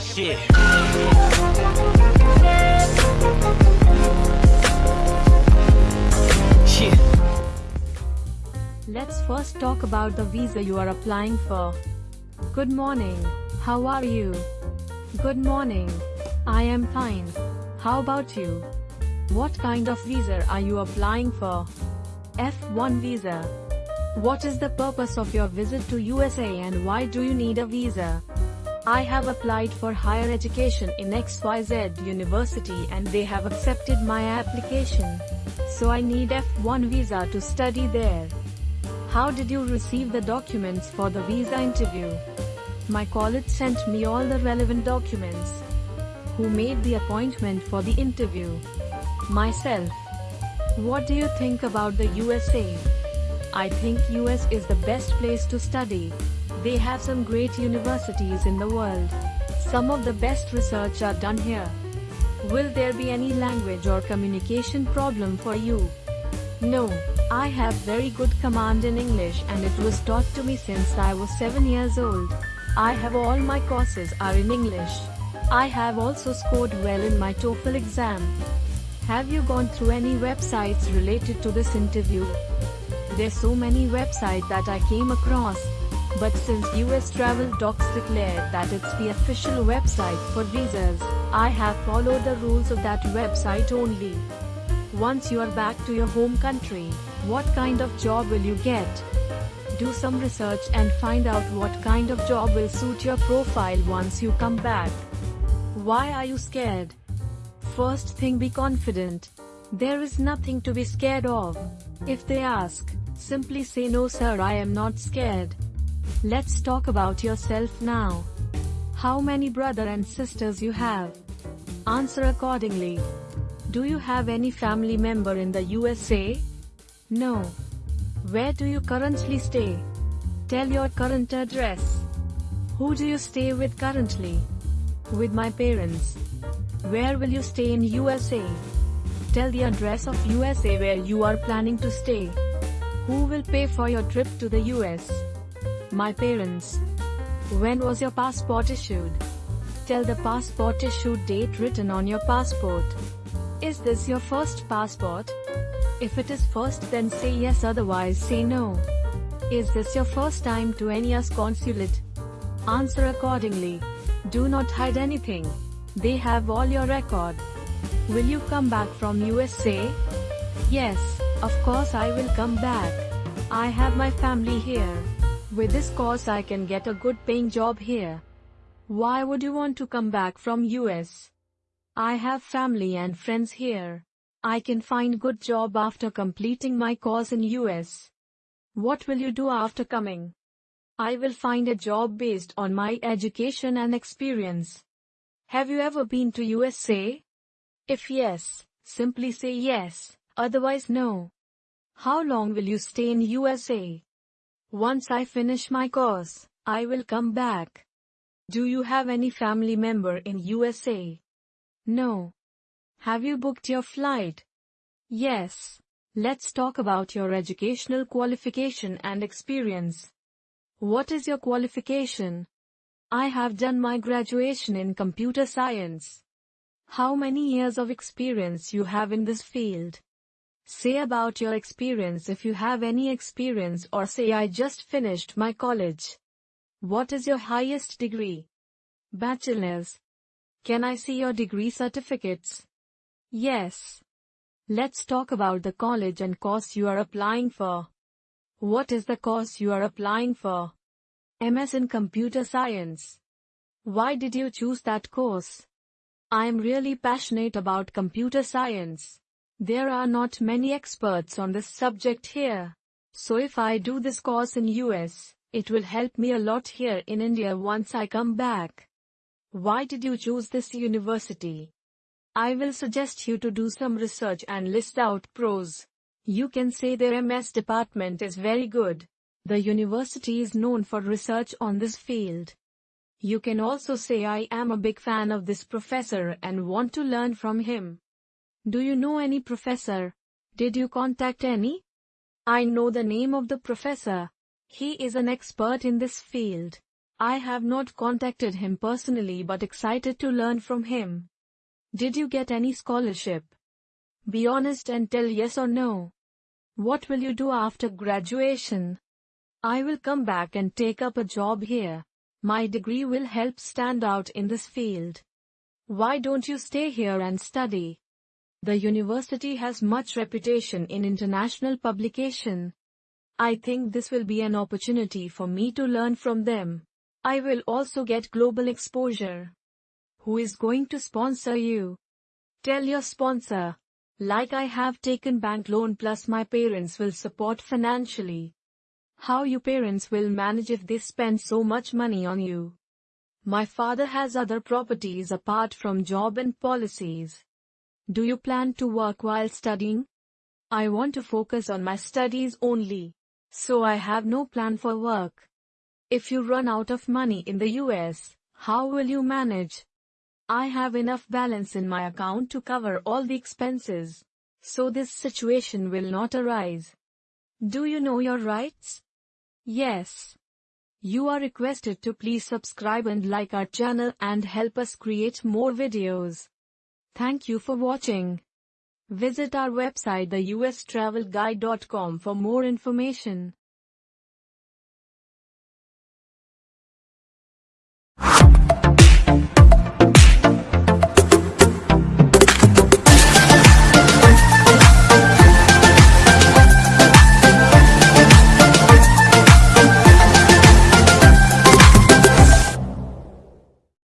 shit. Shit. Let's first talk about the visa you are applying for. Good morning. How are you? Good morning. I am fine. How about you? What kind of visa are you applying for? F1 visa. What is the purpose of your visit to USA and why do you need a visa? I have applied for higher education in XYZ University and they have accepted my application. So I need F1 visa to study there. How did you receive the documents for the visa interview? My college sent me all the relevant documents. Who made the appointment for the interview? Myself. What do you think about the USA? I think US is the best place to study. They have some great universities in the world. Some of the best research are done here. Will there be any language or communication problem for you? No, I have very good command in English and it was taught to me since I was 7 years old. I have all my courses are in English. I have also scored well in my TOEFL exam. Have you gone through any websites related to this interview? There's so many websites that I came across. But since US Travel Docs declared that it's the official website for visas, I have followed the rules of that website only. Once you are back to your home country, what kind of job will you get? Do some research and find out what kind of job will suit your profile once you come back. Why are you scared? First thing be confident. There is nothing to be scared of. If they ask, simply say no sir I am not scared. Let's talk about yourself now. How many brother and sisters you have? Answer accordingly. Do you have any family member in the USA? No. Where do you currently stay? Tell your current address. Who do you stay with currently? With my parents. Where will you stay in USA? Tell the address of USA where you are planning to stay. Who will pay for your trip to the US? My parents. When was your passport issued? Tell the passport issue date written on your passport. Is this your first passport? If it is first then say yes otherwise say no. Is this your first time to any US consulate? Answer accordingly. Do not hide anything. They have all your record. Will you come back from USA? Yes, of course I will come back. I have my family here. With this course I can get a good paying job here. Why would you want to come back from US? I have family and friends here. I can find good job after completing my course in US. What will you do after coming? I will find a job based on my education and experience. Have you ever been to USA? If yes, simply say yes, otherwise no. How long will you stay in USA? Once I finish my course, I will come back. Do you have any family member in USA? No. Have you booked your flight? Yes. Let's talk about your educational qualification and experience. What is your qualification? I have done my graduation in computer science. How many years of experience you have in this field? Say about your experience if you have any experience or say I just finished my college. What is your highest degree? Bachelor's. Can I see your degree certificates? Yes. Let's talk about the college and course you are applying for. What is the course you are applying for? MS in Computer Science. Why did you choose that course? I am really passionate about computer science. There are not many experts on this subject here. So if I do this course in US, it will help me a lot here in India once I come back. Why did you choose this university? I will suggest you to do some research and list out pros. You can say their MS department is very good. The university is known for research on this field. You can also say I am a big fan of this professor and want to learn from him. Do you know any professor? Did you contact any? I know the name of the professor. He is an expert in this field. I have not contacted him personally but excited to learn from him. Did you get any scholarship? Be honest and tell yes or no. What will you do after graduation? I will come back and take up a job here. My degree will help stand out in this field. Why don't you stay here and study? The university has much reputation in international publication. I think this will be an opportunity for me to learn from them. I will also get global exposure. Who is going to sponsor you? Tell your sponsor. Like I have taken bank loan plus my parents will support financially. How you parents will manage if they spend so much money on you? My father has other properties apart from job and policies. Do you plan to work while studying? I want to focus on my studies only. So I have no plan for work. If you run out of money in the US, how will you manage? I have enough balance in my account to cover all the expenses. So this situation will not arise. Do you know your rights? Yes. You are requested to please subscribe and like our channel and help us create more videos. Thank you for watching. Visit our website theustravelguide.com for more information.